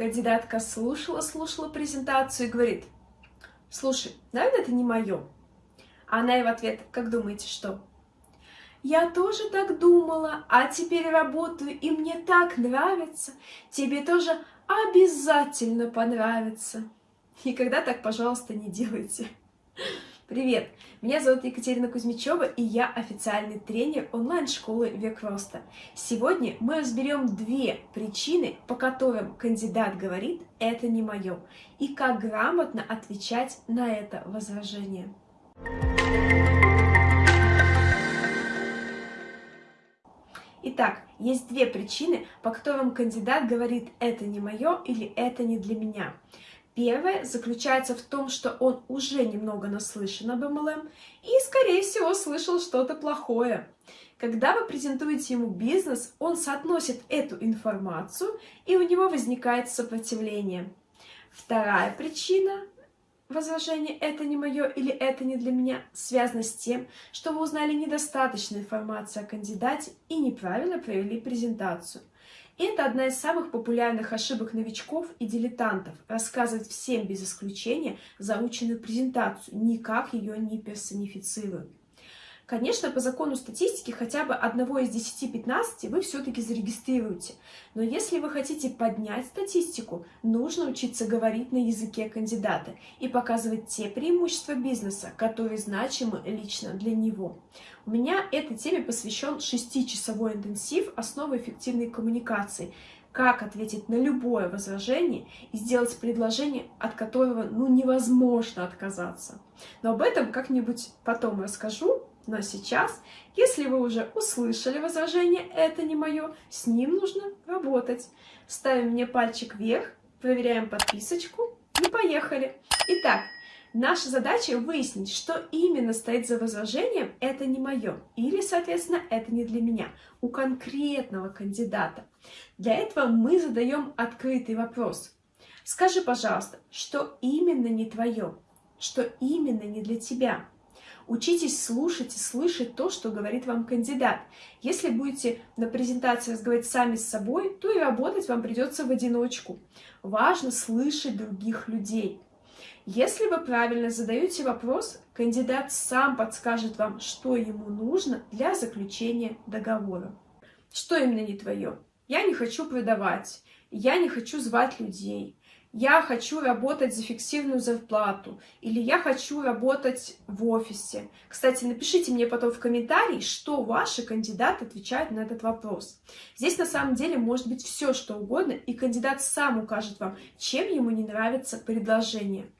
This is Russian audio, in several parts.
Кандидатка слушала-слушала презентацию и говорит, слушай, наверное, это не мое. А она ей в ответ, как думаете, что? Я тоже так думала, а теперь работаю, и мне так нравится. Тебе тоже обязательно понравится. Никогда так, пожалуйста, не делайте. Привет! Меня зовут Екатерина Кузьмичева, и я официальный тренер онлайн-школы «Век роста». Сегодня мы разберем две причины, по которым кандидат говорит «это не мое», и как грамотно отвечать на это возражение. Итак, есть две причины, по которым кандидат говорит «это не мое» или «это не для меня». Первое заключается в том, что он уже немного наслышан об MLM и, скорее всего, слышал что-то плохое. Когда вы презентуете ему бизнес, он соотносит эту информацию, и у него возникает сопротивление. Вторая причина возражение «это не мое» или «это не для меня» связано с тем, что вы узнали недостаточно информации о кандидате и неправильно провели презентацию. Это одна из самых популярных ошибок новичков и дилетантов – рассказывать всем без исключения заученную презентацию, никак ее не персонифицируя. Конечно, по закону статистики хотя бы одного из 10-15 вы все-таки зарегистрируете. Но если вы хотите поднять статистику, нужно учиться говорить на языке кандидата и показывать те преимущества бизнеса, которые значимы лично для него. У меня этой теме посвящен 6-часовой интенсив «Основы эффективной коммуникации», как ответить на любое возражение и сделать предложение, от которого ну, невозможно отказаться. Но об этом как-нибудь потом расскажу, но сейчас, если вы уже услышали возражение «это не мое», с ним нужно работать. Ставим мне пальчик вверх, проверяем подписочку и поехали. Итак, наша задача выяснить, что именно стоит за возражением «это не мое» или, соответственно, «это не для меня» у конкретного кандидата. Для этого мы задаем открытый вопрос. Скажи, пожалуйста, что именно не твое, что именно не для тебя. Учитесь слушать и слышать то, что говорит вам кандидат. Если будете на презентации разговаривать сами с собой, то и работать вам придется в одиночку. Важно слышать других людей. Если вы правильно задаете вопрос, кандидат сам подскажет вам, что ему нужно для заключения договора. Что именно не твое? Я не хочу продавать, я не хочу звать людей, я хочу работать за фиксированную зарплату, или я хочу работать в офисе. Кстати, напишите мне потом в комментарии, что ваши кандидаты отвечают на этот вопрос. Здесь на самом деле может быть все, что угодно, и кандидат сам укажет вам, чем ему не нравится предложение.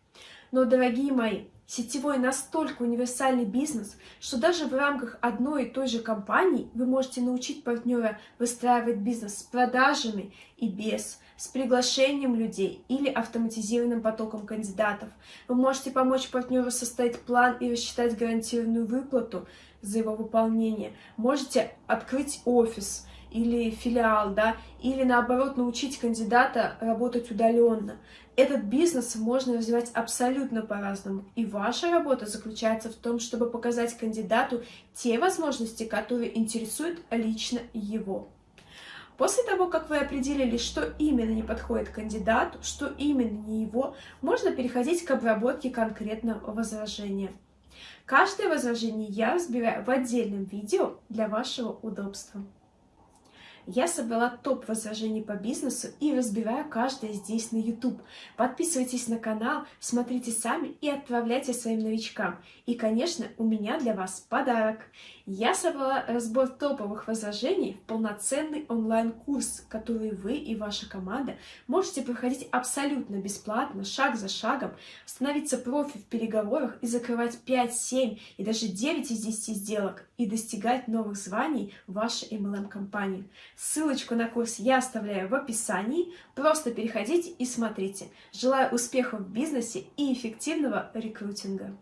Но, дорогие мои, Сетевой настолько универсальный бизнес, что даже в рамках одной и той же компании вы можете научить партнера выстраивать бизнес с продажами и без, с приглашением людей или автоматизированным потоком кандидатов. Вы можете помочь партнеру составить план и рассчитать гарантированную выплату за его выполнение. Можете открыть офис или филиал, да, или наоборот научить кандидата работать удаленно. Этот бизнес можно развивать абсолютно по-разному. И ваша работа заключается в том, чтобы показать кандидату те возможности, которые интересуют лично его. После того, как вы определили, что именно не подходит кандидату, что именно не его, можно переходить к обработке конкретного возражения. Каждое возражение я разбираю в отдельном видео для вашего удобства. Я собрала топ возражений по бизнесу и разбираю каждое здесь на YouTube. Подписывайтесь на канал, смотрите сами и отправляйте своим новичкам. И, конечно, у меня для вас подарок. Я собрала разбор топовых возражений в полноценный онлайн-курс, который вы и ваша команда можете проходить абсолютно бесплатно, шаг за шагом, становиться профи в переговорах и закрывать 5, 7 и даже 9 из 10 сделок и достигать новых званий в вашей MLM-компании. Ссылочку на курс я оставляю в описании. Просто переходите и смотрите. Желаю успехов в бизнесе и эффективного рекрутинга.